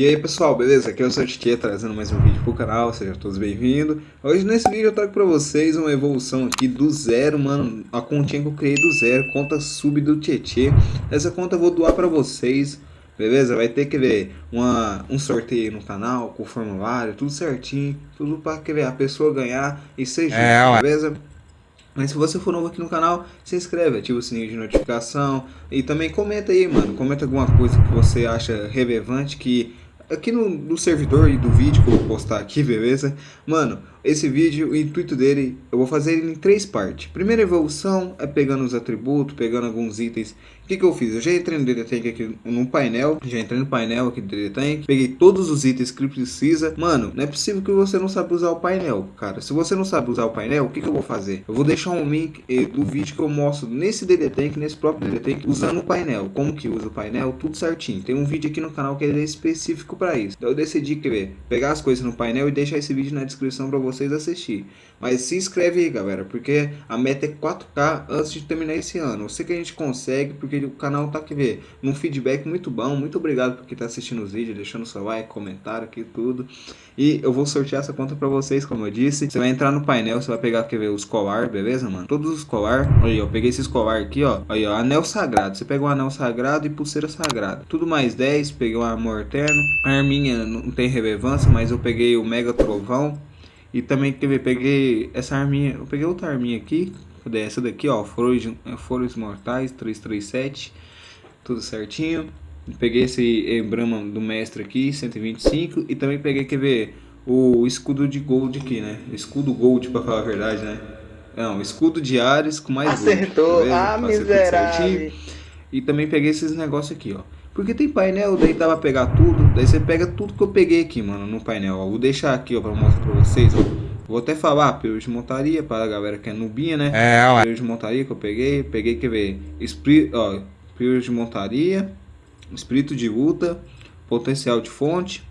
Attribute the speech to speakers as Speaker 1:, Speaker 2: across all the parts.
Speaker 1: E aí pessoal, beleza? Aqui é o Sr. Tietê trazendo mais um vídeo pro canal, sejam todos bem-vindos. Hoje nesse vídeo eu trago pra vocês uma evolução aqui do zero, mano, a continha que eu criei do zero, conta sub do Tietê. Essa conta eu vou doar pra vocês, beleza? Vai ter que ver uma, um sorteio no canal, com formulário, tudo certinho, tudo pra que ver a pessoa ganhar e seja, é, beleza? Mas se você for novo aqui no canal, se inscreve, ativa o sininho de notificação e também comenta aí, mano. Comenta alguma coisa que você acha relevante que aqui no, no servidor e do vídeo que eu vou postar aqui, beleza? Mano, esse vídeo, o intuito dele, eu vou fazer ele em três partes. Primeira evolução é pegando os atributos, pegando alguns itens. Que, que eu fiz? Eu já entrei no DD Tank aqui no painel, já entrei no painel aqui do DD Tank, peguei todos os itens que precisa. Mano, não é possível que você não sabe usar o painel, cara. Se você não sabe usar o painel, o que, que eu vou fazer? Eu vou deixar um link eh, do vídeo que eu mostro nesse DD Tank, nesse próprio DD Tank, usando o painel. Como que usa o painel, tudo certinho. Tem um vídeo aqui no canal que é específico para isso. Então eu decidi, quer ver, pegar as coisas no painel e deixar esse vídeo na descrição para você vocês assistir. Mas se inscreve aí, galera, porque a meta é 4K antes de terminar esse ano. Eu sei que a gente consegue, porque o canal tá aqui, ver, num feedback muito bom. Muito obrigado por quem tá assistindo os vídeos, deixando seu like, comentário aqui, tudo. E eu vou sortear essa conta pra vocês, como eu disse. Você vai entrar no painel, você vai pegar, quer ver, os colar, beleza, mano? Todos os colar. Aí, eu peguei esses colar aqui, ó. Aí, ó, anel sagrado. Você pega o anel sagrado e pulseira sagrada. Tudo mais 10, peguei o amor eterno. A arminha não tem relevância, mas eu peguei o mega trovão. E também quer ver, peguei essa arminha, eu peguei outra arminha aqui, essa daqui, ó, Foros, Mortais 337, tudo certinho. Peguei esse emblema do mestre aqui, 125, e também peguei, quer ver, o escudo de gold aqui, né? Escudo gold, pra falar a verdade, né? Não, escudo de Ares com mais
Speaker 2: Acertou, gold, ah, miserável.
Speaker 1: E também peguei esses negócios aqui, ó. Porque tem painel, daí dá pra pegar tudo. Daí você pega tudo que eu peguei aqui, mano, no painel. Ó. Vou deixar aqui, ó, pra mostrar pra vocês, ó. Vou até falar, de montaria, para a galera que é nubinha, né? É, ué. Período de montaria que eu peguei. Peguei, quer ver? Espírito, ó, de montaria, espírito de luta, potencial de fonte,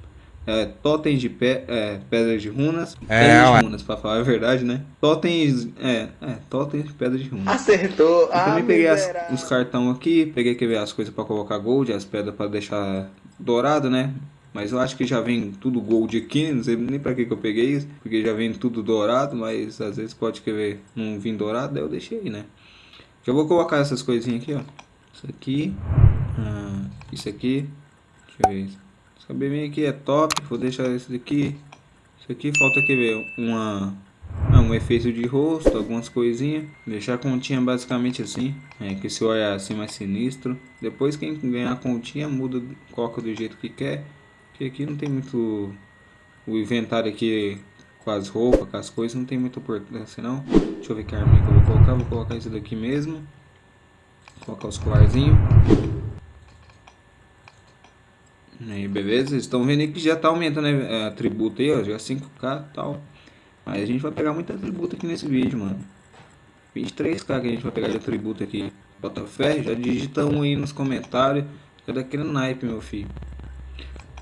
Speaker 1: é, totens de pe é, pedras de runas. É, pedras de runas, pra falar a verdade, né? Totens. É, é, totens de pedras de runas.
Speaker 2: Acertou!
Speaker 1: Eu ah, também peguei as, os cartão aqui, peguei que ver as coisas pra colocar gold, as pedras pra deixar dourado, né? Mas eu acho que já vem tudo gold aqui, não sei nem pra que, que eu peguei isso, porque já vem tudo dourado, mas às vezes pode querer não vir dourado, daí eu deixei, né? Eu vou colocar essas coisinhas aqui, ó. Isso aqui, ah, isso aqui, deixa eu ver isso. Cabelinho aqui é top, vou deixar esse daqui. Isso aqui falta aqui ver uma ah, um efeito de rosto, algumas coisinhas. Deixar a continha basicamente assim. É, que se olhar assim mais sinistro. Depois quem ganhar a continha muda, coloca do jeito que quer. Que aqui não tem muito... O inventário aqui com as roupas, com as coisas, não tem muita importância não. Deixa eu ver que arma que eu vou colocar. Vou colocar isso daqui mesmo. Vou colocar os colarzinhos. Aí, beleza? Vocês estão vendo aí que já tá aumentando né, a tributo aí, ó. Já 5k e tal. Mas a gente vai pegar muita tributo aqui nesse vídeo, mano. 23k que a gente vai pegar de tributo aqui. Bota fé, já digita um aí nos comentários. Já daquele naipe, meu filho.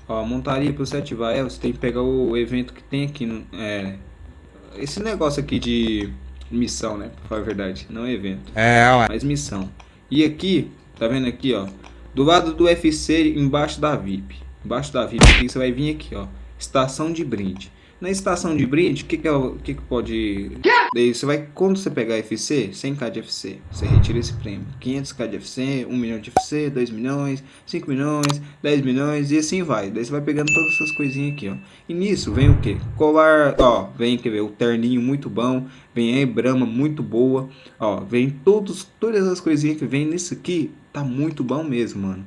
Speaker 1: Ó, montaria pro você ativar é, você tem que pegar o evento que tem aqui. É, esse negócio aqui de missão, né? Pra falar a verdade. Não é evento. É, ué. Mas missão. E aqui, tá vendo aqui, ó. Do lado do UFC, embaixo da VIP. Embaixo da VIP aqui, você vai vir aqui, ó. Estação de brinde. Na estação de brinde, o que que, é, o que que pode... Daí você vai, quando você pegar FC, 100k de FC, você retira esse prêmio. 500k de FC, 1 milhão de FC, 2 milhões, 5 milhões, 10 milhões e assim vai. Daí você vai pegando todas essas coisinhas aqui, ó. E nisso vem o que? Colar, ó, vem, quer ver, o terninho muito bom, vem a Brahma muito boa, ó, vem todos, todas as coisinhas que vem nisso aqui, tá muito bom mesmo, mano.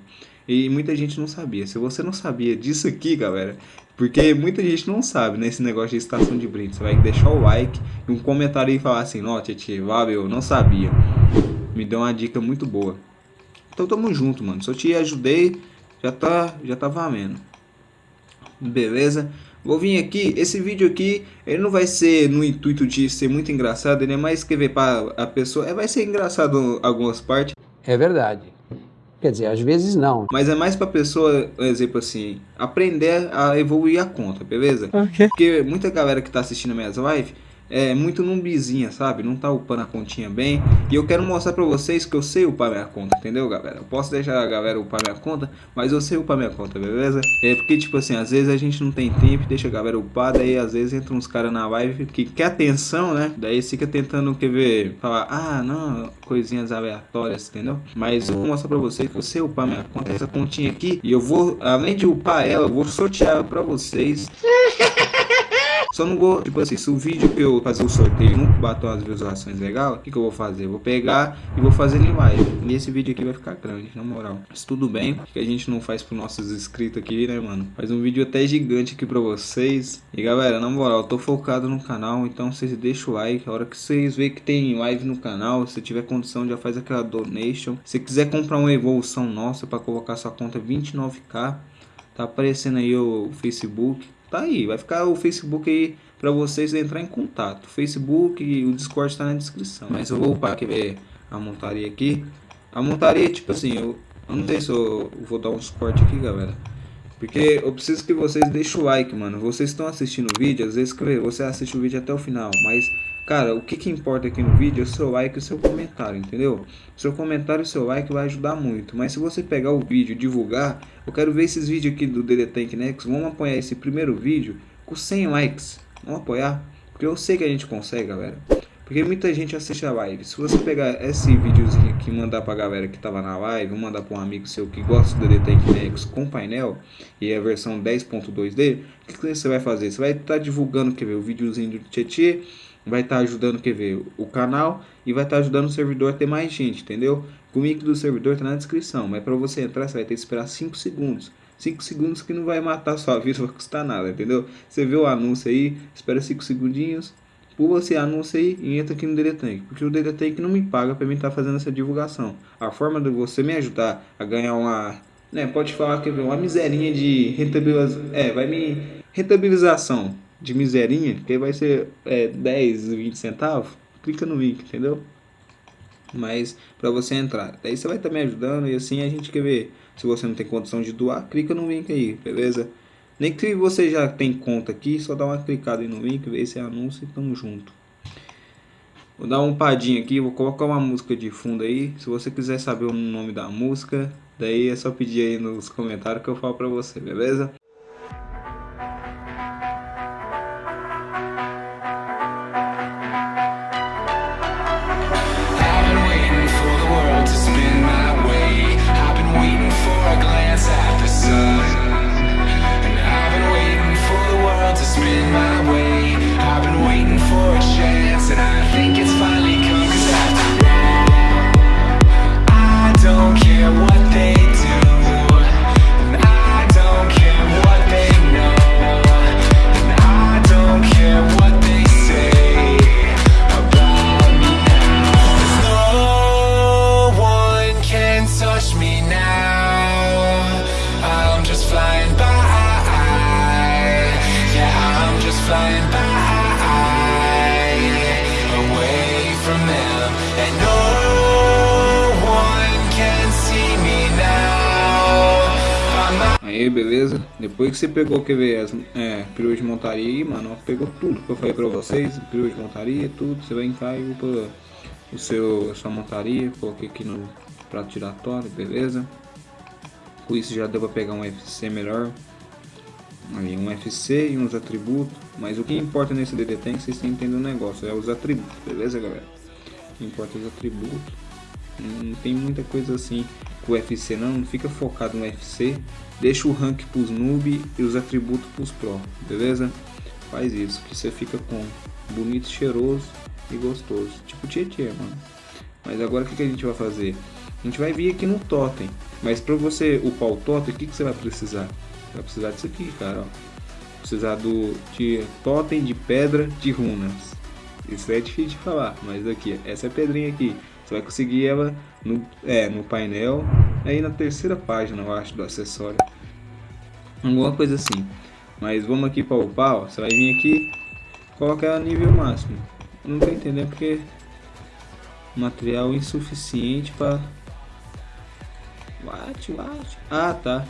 Speaker 1: E muita gente não sabia. Se você não sabia disso aqui, galera, porque muita gente não sabe, né, esse negócio de estação de brinde. Você vai deixar o like e um comentário e falar assim, ó, Tietê, valeu, não sabia. Me deu uma dica muito boa. Então tamo junto, mano. Se eu te ajudei, já tá, já tá valendo. Beleza? Vou vir aqui, esse vídeo aqui, ele não vai ser no intuito de ser muito engraçado, ele é mais escrever para a pessoa, é, vai ser engraçado algumas partes.
Speaker 2: É verdade. Quer dizer, às vezes não.
Speaker 1: Mas é mais pra pessoa, por exemplo assim, aprender a evoluir a conta, beleza? Okay. Porque muita galera que tá assistindo minhas lives é muito numbizinha, sabe? Não tá upando a continha bem. E eu quero mostrar pra vocês que eu sei upar minha conta, entendeu, galera? Eu posso deixar a galera upar minha conta, mas eu sei upar minha conta, beleza? É porque, tipo assim, às vezes a gente não tem tempo, deixa a galera upar, daí às vezes entra uns caras na live que quer atenção, né? Daí fica tentando, quer ver, falar, ah, não, coisinhas aleatórias, entendeu? Mas eu vou mostrar pra vocês que eu sei upar minha conta, essa continha aqui, e eu vou, além de upar ela, eu vou sortear pra vocês. Só não vou, tipo assim, se o vídeo que eu fazer o sorteio não bater as visualizações legal, o que, que eu vou fazer? Eu vou pegar e vou fazer em live. E esse vídeo aqui vai ficar grande, na moral. Mas tudo bem, que a gente não faz pros nossos inscritos aqui, né, mano? Faz um vídeo até gigante aqui pra vocês. E galera, na moral, eu tô focado no canal, então vocês deixam o like. A hora que vocês verem que tem live no canal, se tiver condição, já faz aquela donation. Se quiser comprar uma evolução nossa pra colocar sua conta 29k, tá aparecendo aí o Facebook Tá aí, vai ficar o Facebook aí para vocês entrar em contato. O Facebook e o Discord está na descrição. Mas eu vou upar aqui a montaria aqui. A montaria, tipo assim, eu, eu não sei se eu vou dar um suporte aqui, galera. Porque eu preciso que vocês deixem o like, mano. Vocês estão assistindo o vídeo, às vezes você assiste o vídeo até o final, mas Cara, o que, que importa aqui no vídeo é o seu like e o seu comentário, entendeu? Seu comentário e seu like vai ajudar muito. Mas se você pegar o vídeo e divulgar, eu quero ver esses vídeos aqui do DD Tank Next. Vamos apoiar esse primeiro vídeo com 100 likes. Vamos apoiar? Porque eu sei que a gente consegue, galera. Porque muita gente assiste a live. Se você pegar esse videozinho aqui e mandar pra galera que tava na live, ou mandar pra um amigo seu que gosta do DD Tank Next com painel, e a versão 10.2D, o que, que você vai fazer? Você vai estar tá divulgando, quer ver, o videozinho do Tietê, vai estar tá ajudando, quer ver, o canal e vai estar tá ajudando o servidor a ter mais gente, entendeu? O link do servidor está na descrição, mas para você entrar você vai ter que esperar 5 segundos. 5 segundos que não vai matar sua vida, não vai custar nada, entendeu? Você vê o anúncio aí, espera 5 segundinhos, pula esse anúncio aí e entra aqui no Tank, porque o Tank não me paga para mim estar tá fazendo essa divulgação. A forma de você me ajudar a ganhar uma, né, pode falar que uma miserinha de rentabilização, é, vai me rentabilização de miserinha, que vai ser é, 10, 20 centavos, clica no link, entendeu? Mas para você entrar, daí você vai estar tá me ajudando e assim a gente quer ver. Se você não tem condição de doar, clica no link aí, beleza? Nem que você já tem conta aqui, só dá uma clicada no link, ver esse anúncio e tamo junto. Vou dar um padinho aqui, vou colocar uma música de fundo aí. Se você quiser saber o nome da música, daí é só pedir aí nos comentários que eu falo pra você, beleza? Depois que você pegou, quer ver, é, perua de montaria aí, mano, pegou tudo que eu falei pra vocês, perua de montaria, tudo, você vai entrar e upa o seu, a sua montaria, coloquei aqui no prato giratório, beleza? Com isso já deu pra pegar um FC melhor, ali um FC e uns atributos, mas o que importa nesse DD vocês têm que entender o negócio, é os atributos, beleza galera? Importa é os atributos, não tem muita coisa assim com o FC não, não fica focado no FC, deixa o rank pros noob e os atributos pros pro, beleza? Faz isso, que você fica com bonito, cheiroso e gostoso, tipo Tietê, mano. Mas agora o que, que a gente vai fazer? A gente vai vir aqui no totem, mas para você upar o totem, o que, que você vai precisar? Você vai precisar disso aqui, cara, ó. Precisar do de totem de pedra de runas. Isso é difícil de falar, mas aqui, essa é pedrinha aqui. Você vai conseguir ela no, é, no painel, aí na terceira página, eu acho, do acessório. Alguma coisa assim. Mas vamos aqui para upar, ó. Você vai vir aqui, colocar nível máximo. Não tô entendendo porque material insuficiente para What, what? Ah, tá.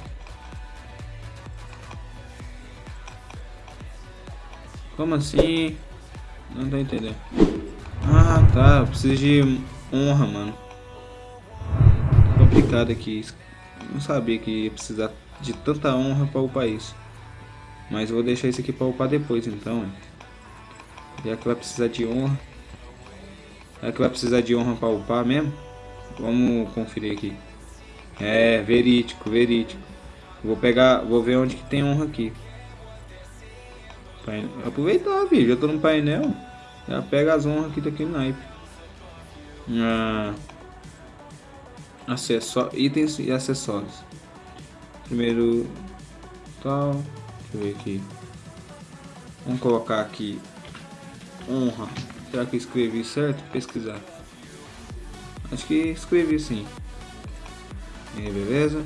Speaker 1: Como assim? Não tá entendendo. Ah, tá. Eu preciso de honra, mano. Complicado aqui. Não sabia que ia precisar de tanta honra para o país. Mas vou deixar isso aqui para upar depois, então. Já que vai precisar de honra. Já que vai precisar de honra para upar mesmo. Vamos conferir aqui. É, verídico, verídico. Vou pegar, vou ver onde que tem honra aqui. Aproveitar, vídeo. Já tô no painel. Já pega as honras aqui daquele naipe. Ah, acessó itens e acessórios. Primeiro tal. Deixa eu ver aqui. Vamos colocar aqui honra. Será que escrevi certo? Pesquisar. Acho que escrevi sim. E aí, beleza?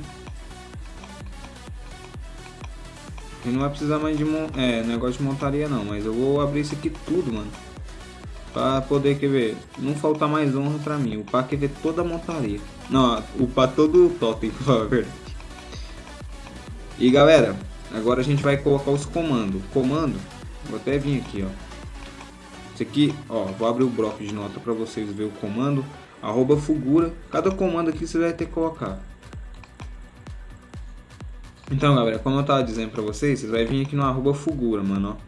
Speaker 1: E não vai precisar mais de é, negócio de montaria não, mas eu vou abrir isso aqui tudo, mano. Pra poder, quer ver, não faltar mais honra pra mim. O pá quer ver toda a montaria. Não, pá todo o totem, a verdade. E galera, agora a gente vai colocar os comandos. Comando, vou até vir aqui, ó. Esse aqui, ó, vou abrir o bloco de nota pra vocês verem o comando. Arroba Fugura. Cada comando aqui você vai ter que colocar. Então, galera, como eu tava dizendo pra vocês, vocês vai vir aqui no arroba Fugura, mano, ó.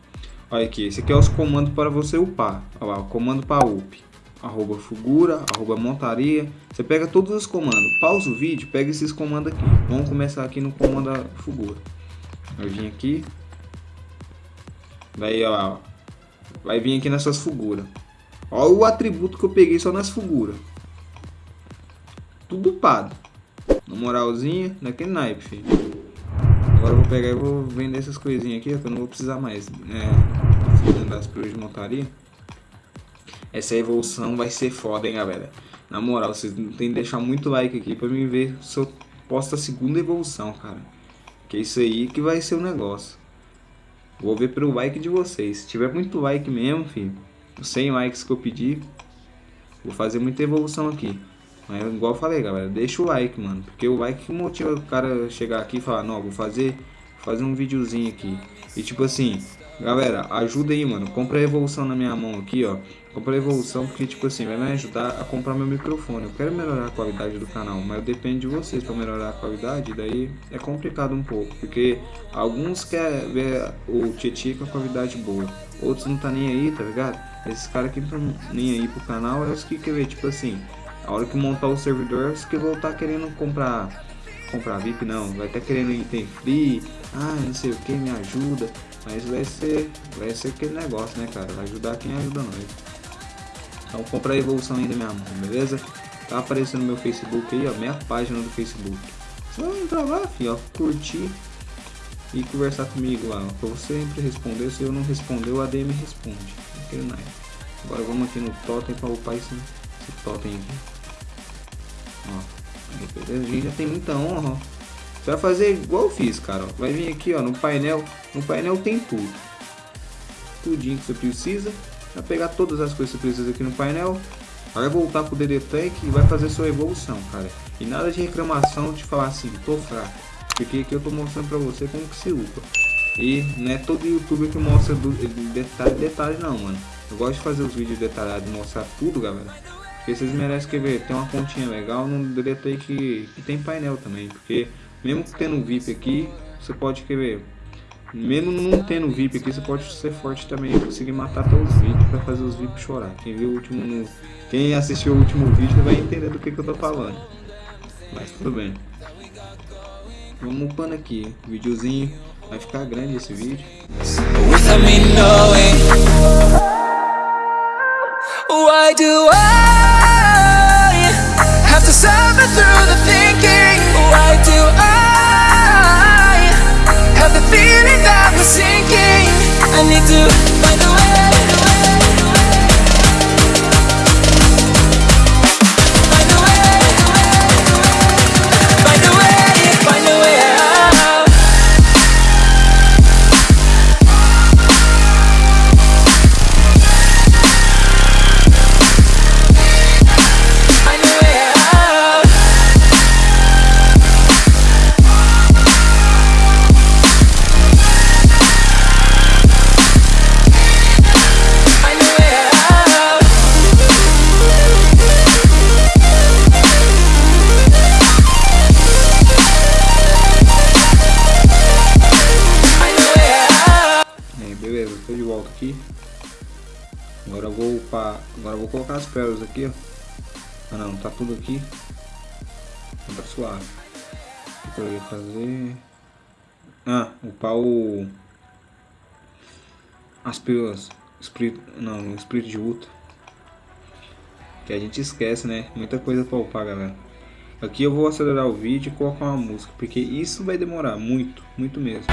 Speaker 1: Olha aqui, esse aqui é os comandos para você upar. Olha lá, o comando para up. Arroba Fugura, arroba Montaria. Você pega todos os comandos. Pausa o vídeo, pega esses comandos aqui. Vamos começar aqui no comando Fugura. Vai vir aqui. Daí, ó, vai vir aqui nessas figuras. Olha o atributo que eu peguei só nas figuras. Tudo upado. Na moralzinha, naquele naipe, filho. Agora eu vou pegar e vou vender essas coisinhas aqui, que eu não vou precisar mais. É, das peruas de montaria. Essa evolução vai ser foda, hein, galera. Na moral, vocês tem que deixar muito like aqui pra mim ver se eu posto a segunda evolução, cara. Que é isso aí que vai ser o negócio. Vou ver pelo like de vocês. Se tiver muito like mesmo, filho, 100 likes que eu pedi, vou fazer muita evolução aqui. Mas igual eu falei, galera, deixa o like, mano. Porque o like que motiva o cara chegar aqui e falar, não, vou fazer, fazer um videozinho aqui. E tipo assim, galera, ajuda aí, mano. Compra a evolução na minha mão aqui, ó. Compra a evolução porque, tipo assim, vai me ajudar a comprar meu microfone. Eu quero melhorar a qualidade do canal, mas depende de vocês para melhorar a qualidade. Daí é complicado um pouco, porque alguns querem ver o Tietchan com a qualidade boa. Outros não tá nem aí, tá ligado? Esses caras que não estão nem aí pro canal é os que quer ver, tipo assim, a hora que montar o servidor, você que voltar querendo comprar comprar VIP não, vai estar querendo item free, ah, não sei o que, me ajuda, mas vai ser, vai ser aquele negócio, né, cara, vai ajudar quem ajuda nós. Então compra a evolução ainda minha mão, beleza? Tá aparecendo meu Facebook aí, ó, minha página do Facebook. Vai entrar lá, filho, ó, curtir e conversar comigo lá, ó, pra você sempre responder, se eu não responder, o ADM responde, aquele nice. Agora vamos aqui no totem para upar esse, esse totem aqui. Ó, beleza? A gente já tem muita honra, ó. Você vai fazer igual eu fiz, cara. Vai vir aqui, ó, no painel. No painel tem tudo. Tudinho que você precisa. Vai pegar todas as coisas que você precisa aqui no painel. Vai voltar pro DD Tank e vai fazer sua evolução, cara. E nada de reclamação de falar assim, tô fraco. Porque aqui eu tô mostrando pra você como que se upa. E não é todo youtuber que mostra do, detalhe, detalhe não, mano. Eu gosto de fazer os vídeos detalhados, mostrar tudo, galera. Porque vocês merecem quer ver, tem uma continha legal no DDT que, que tem painel também. Porque mesmo tendo VIP aqui, você pode quer ver. Mesmo não tendo VIP aqui, você pode ser forte também conseguir matar até os vídeos para fazer os VIP chorar. Quem viu o último. Quem assistiu o último vídeo vai entender do que, que eu tô falando. Mas tudo bem. Vamos upando aqui. Videozinho. Vai ficar grande esse vídeo. Why do I to suffer through the feeling that we're sinking. I need to
Speaker 3: suave. O que eu ia fazer? Ah, upar o... As pérolas. Espírito, não, espírito de luta. Que a gente esquece, né? Muita coisa pra upar, galera. Aqui eu vou acelerar o vídeo e colocar uma música, porque isso vai demorar muito, muito mesmo.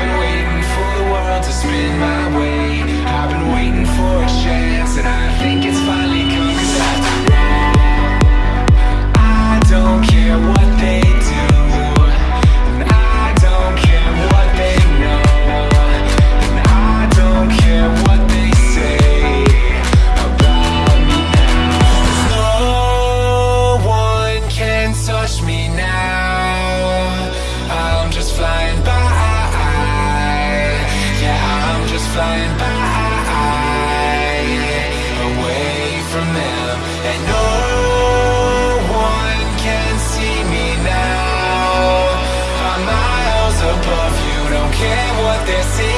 Speaker 3: don't In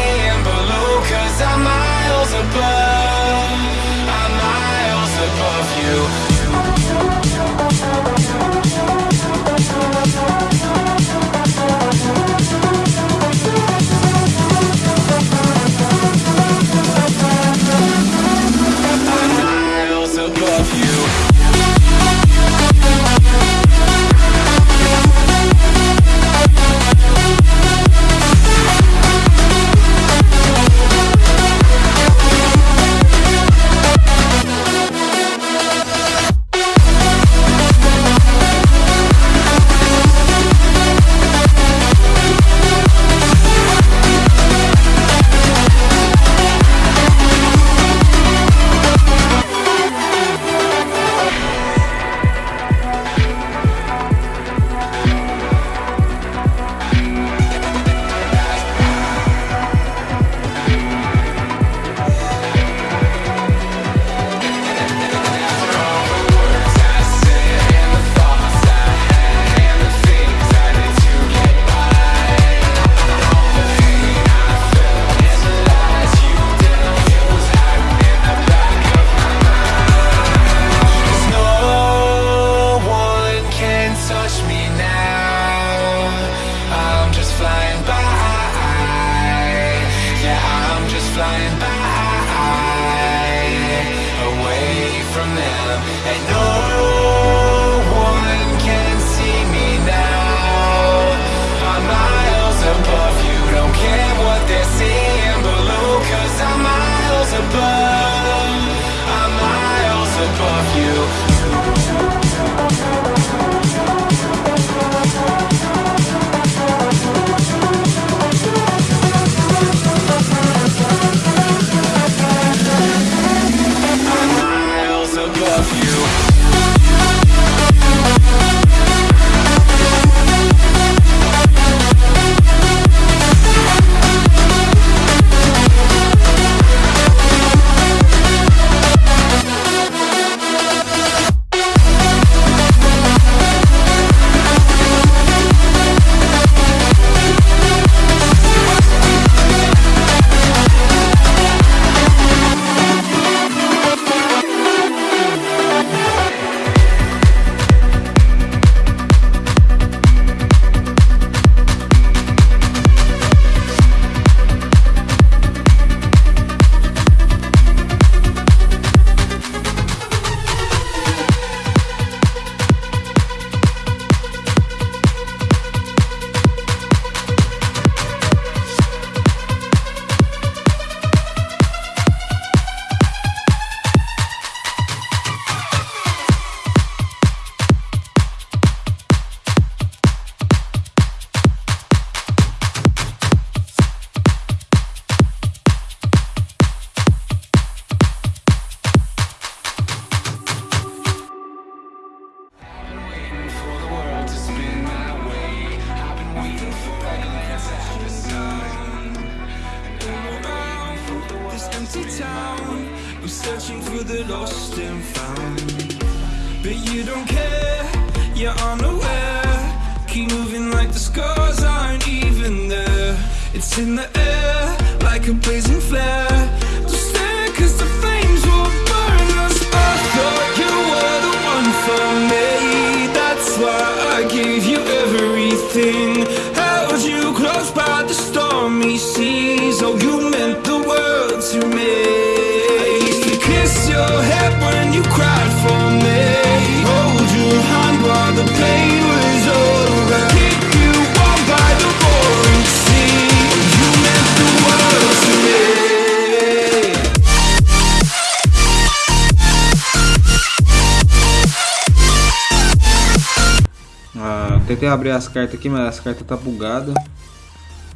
Speaker 1: tentei abrir as cartas aqui, mas as cartas tá bugada.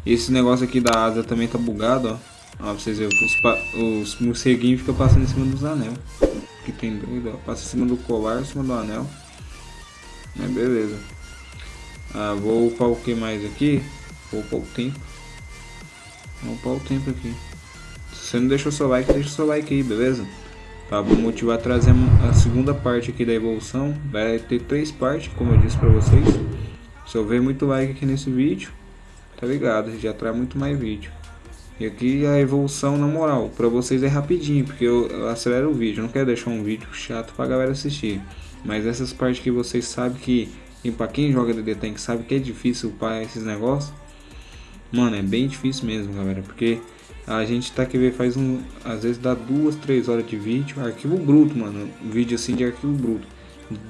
Speaker 1: Esse negócio aqui da asa também tá bugado, ó. Ó, pra vocês verem, os, os morceguinhos ficam passando em cima dos anel. Aqui tem dois, ó. Passa em cima do colar, em cima do anel. É, beleza. Ah, vou upar o que mais aqui? Vou upar o tempo. Vou upar o tempo aqui. Se você não deixou seu like, deixa seu like aí, beleza? Tá, vou motivar a trazer a segunda parte aqui da evolução. Vai ter três partes, como eu disse pra vocês. Se eu ver muito like aqui nesse vídeo, tá ligado? Já traz muito mais vídeo. E aqui a evolução, na moral, pra vocês é rapidinho, porque eu, eu acelero o vídeo. Eu não quero deixar um vídeo chato pra galera assistir. Mas essas partes que vocês sabem que, e pra quem joga DD Tank sabe que é difícil upar esses negócios. Mano, é bem difícil mesmo, galera, porque a gente tá que ver faz um, às vezes dá duas, três horas de vídeo, arquivo bruto, mano, vídeo assim de arquivo bruto,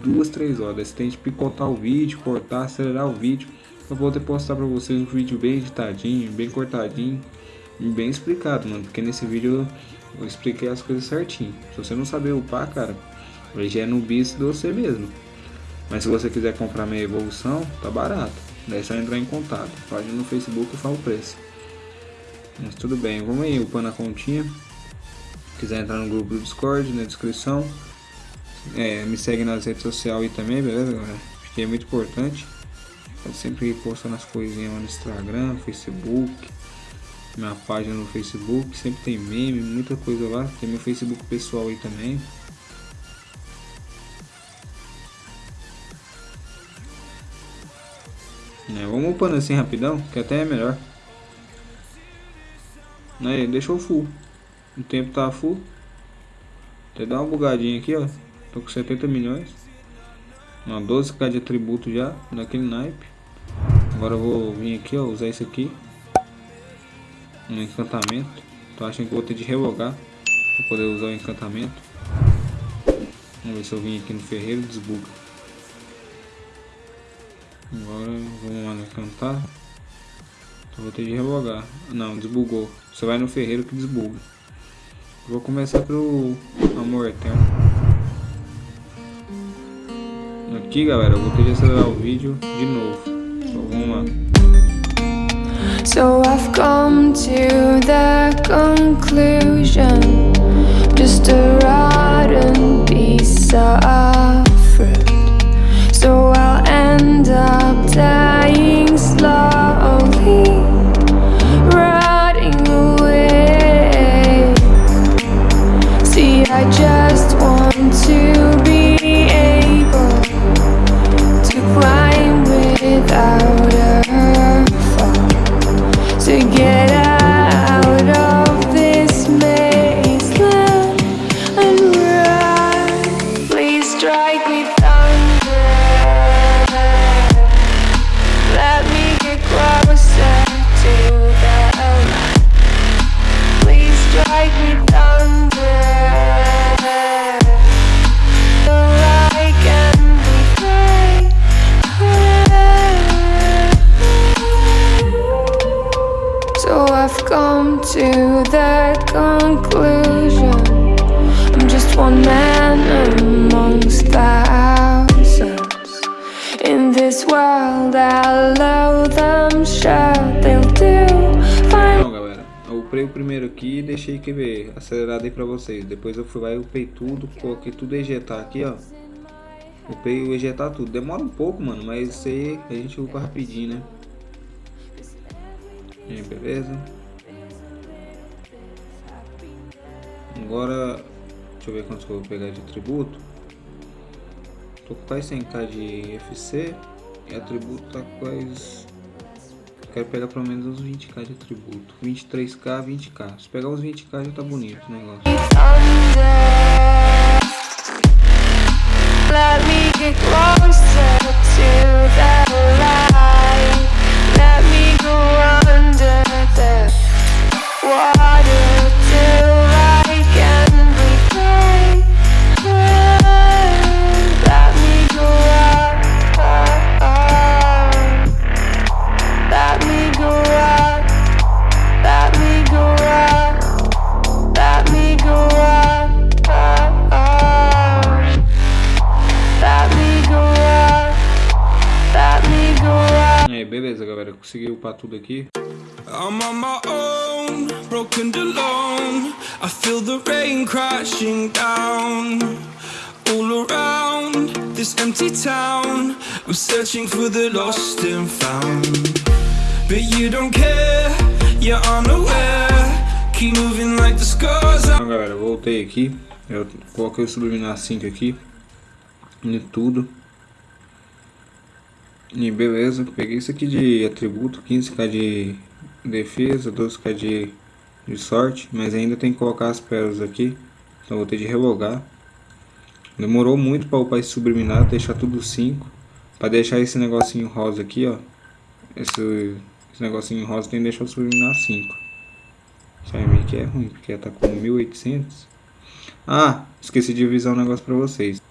Speaker 1: duas, três horas, você tem que picotar o vídeo, cortar, acelerar o vídeo, pra poder postar pra vocês um vídeo bem editadinho, bem cortadinho e bem explicado, mano, porque nesse vídeo eu expliquei as coisas certinho. Se você não saber upar, cara, ele já é no bis de você mesmo. Mas se você quiser comprar minha evolução, tá barato. Daí é só entrar em contato. Página no Facebook e fala o preço. Mas tudo bem, vamos aí upando a continha. Se quiser entrar no grupo do Discord, na descrição. É, me segue nas redes sociais aí também, beleza, galera? Acho que é muito importante. Eu sempre postando as coisinhas lá no Instagram, Facebook. Minha página no Facebook, sempre tem meme, muita coisa lá. Tem meu Facebook pessoal aí também. É, vamos upando assim rapidão, que até é melhor. Aí, deixou full. O tempo tá full. Até dá uma bugadinha aqui, ó. Tô com 70 milhões. Uma 12k de atributo já, naquele naipe. Agora eu vou vir aqui, ó, usar isso aqui. Um encantamento. Tô achando que vou ter de revogar pra poder usar o encantamento. Vamos ver se eu vim aqui no ferreiro desbuga. Agora vamos lá no encantar. Então vou ter de revogar. Não, desbugou. Você vai no ferreiro que desbuga. Vou começar pelo amor eterno. Aqui galera, eu vou ter de acelerar o vídeo de novo. Então vamos lá.
Speaker 4: So I've come to the conclusion Just a rotten piece of
Speaker 1: Então galera, eu upei o primeiro aqui e deixei que ver acelerado aí pra vocês. Depois eu fui lá e upei tudo, coloquei tudo ejetar aqui, ó. Upei o ejetar tudo. Demora um pouco, mano, mas isso aí a gente upa rapidinho, né? Aí, beleza. Agora, deixa eu ver quantos que eu vou pegar de atributo. Tô com quase 100k de FC e atributo tá quase Quero pegar pelo menos uns 20k de atributo. 23k, 20k. Se pegar uns 20k já tá bonito o negócio.
Speaker 4: Let me get closer to the
Speaker 1: upar tudo aqui.
Speaker 5: I'm on my own, broken alone. I feel the rain crashing down all around this empty town. I'm searching for the lost and found. But you don't care, you're unaware. Keep moving like the scars
Speaker 1: Então, galera, voltei aqui. Eu coloquei o Subliminar 5 aqui. Em tudo. E beleza, peguei isso aqui de atributo, 15k de defesa, 12k de, de sorte, mas ainda tem que colocar as pérolas aqui, então vou ter de relogar. Demorou muito para upar esse subliminar, deixar tudo 5, para deixar esse negocinho rosa aqui, ó. Esse, esse negocinho rosa tem que deixar o subliminar 5. Isso aí meio que é ruim, porque tá com 1800. Ah, esqueci de avisar um negócio pra vocês.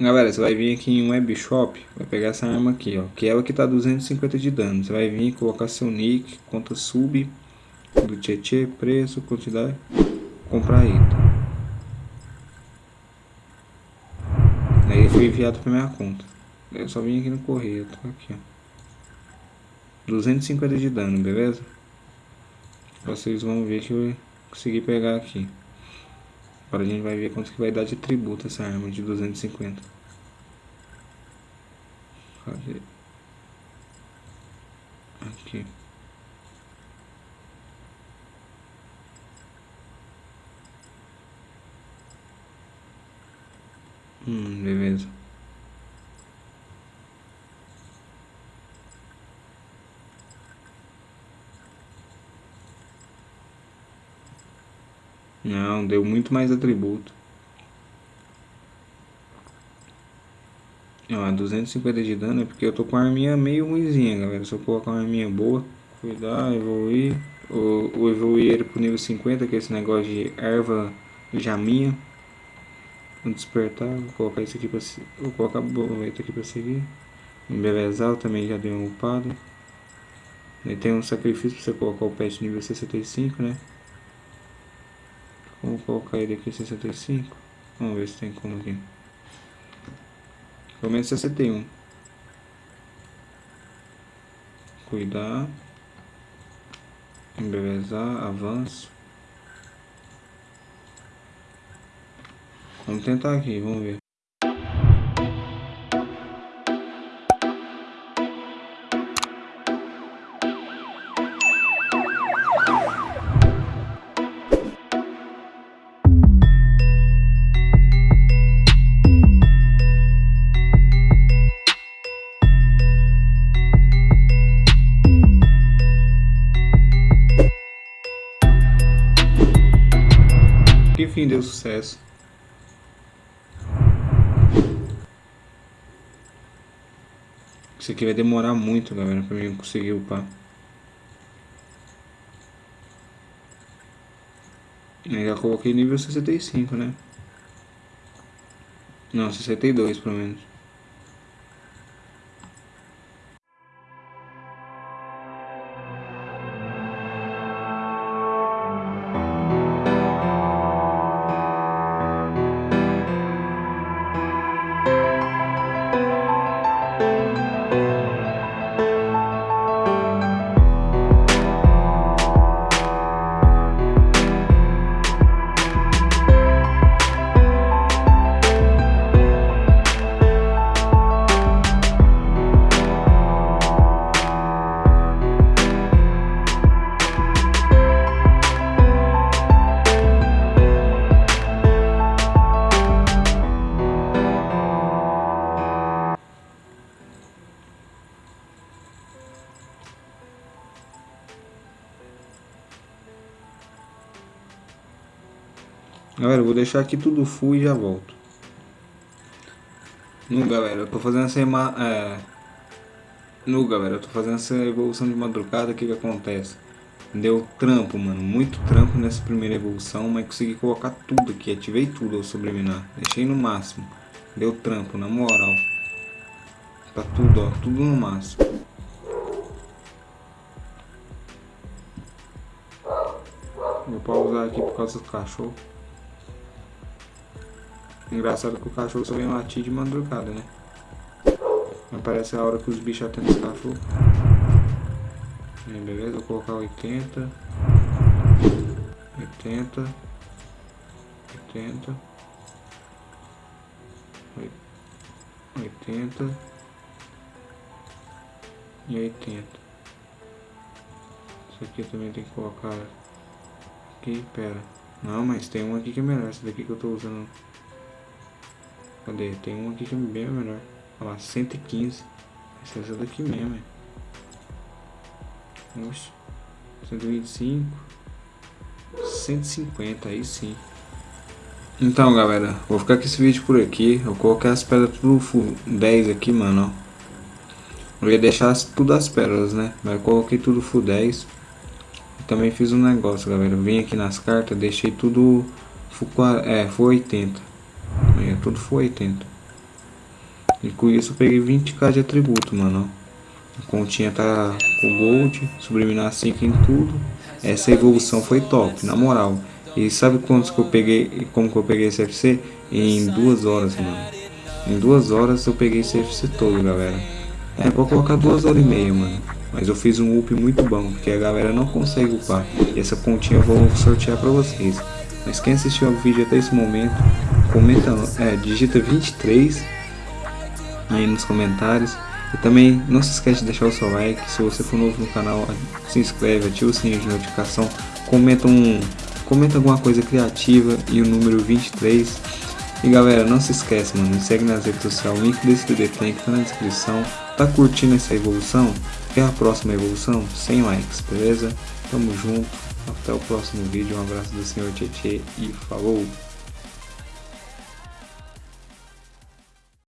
Speaker 1: Galera, você vai vir aqui em Webshop, vai pegar essa arma aqui, ó, que é ela que tá 250 de dano. Você vai vir colocar seu nick, conta sub, do Tietê, preço, quantidade, comprar item. Aí foi enviado pra minha conta. Eu só vim aqui no correio, tô aqui, ó. 250 de dano, beleza? Vocês vão ver que eu consegui pegar aqui. Agora a gente vai ver quanto que vai dar de tributo essa arma de 250. Cadê? Aqui. Hum, beleza. Não, deu muito mais atributo. Ó, 250 de dano é porque eu tô com a arminha meio ruimzinha, galera. Se eu colocar uma arminha boa, cuidar, evoluir. Ou, ou evoluir ele pro nível 50, que é esse negócio de erva jaminha. Vou despertar, vou colocar isso aqui pra Vou colocar a borboleta aqui pra seguir. Embelezar também já deu uma upada. Aí tem um sacrifício pra você colocar o pet nível 65, né? Vamos colocar ele aqui 65. Vamos ver se tem como aqui. Pelo menos 61. Cuidar. Embelezar. Avanço. Vamos tentar aqui, vamos ver. Enfim, deu sucesso. Isso aqui vai demorar muito, galera, pra mim conseguir upar. Eu já coloquei nível 65, né? Não, 62 pelo menos. Vou deixar aqui tudo full e já volto. No, galera, eu tô fazendo essa... É... No, galera, eu tô fazendo essa evolução de madrugada, o que que acontece? Deu trampo, mano, muito trampo nessa primeira evolução, mas consegui colocar tudo aqui, ativei tudo ao subliminar, deixei no máximo. Deu trampo, na moral. Tá tudo, ó, tudo no máximo. Vou pausar aqui por causa do cachorro. Engraçado que o cachorro só vem latir de madrugada, né? Aparece a hora que os bichos atendem esse cachorro. Aí, beleza, vou colocar 80. 80. 80. 80. E 80. Isso aqui também tem que colocar aqui, pera. Não, mas tem um aqui que é melhor, esse daqui que eu tô usando. Cadê? Tem um aqui que é bem melhor. Olha lá, 115. Essa é daqui mesmo, é. Oxe. 125. 150, aí sim. Então, galera, vou ficar com esse vídeo por aqui. Eu coloquei as pedras tudo full 10 aqui, mano, ó. Eu ia deixar tudo as pérolas, né? Mas eu coloquei tudo full 10. E também fiz um negócio, galera. Vim aqui nas cartas, deixei tudo full, é, full 80. Tudo full 80. E com isso eu peguei 20k de atributo, mano. A continha tá com gold, subliminar 5 em tudo. Essa evolução foi top, na moral. E sabe quantos que eu peguei, como que eu peguei esse FC? Em duas horas, mano. Em duas horas eu peguei esse FC todo, galera. É, vou colocar duas horas e meia, mano. Mas eu fiz um up muito bom, porque a galera não consegue upar. E essa continha eu vou sortear pra vocês. Mas quem assistiu ao vídeo até esse momento, comenta, é, digita 23 aí nos comentários. E também não se esquece de deixar o seu like, se você for novo no canal, se inscreve, ativa o sininho de notificação, comenta, um, comenta alguma coisa criativa e o número 23. E galera, não se esquece, mano, me segue nas redes sociais, o link desse DD Tank tá na descrição. Tá curtindo essa evolução? Quer a próxima evolução? 100 likes, beleza? Tamo junto, até o próximo vídeo, um abraço do senhor Tietê e falou!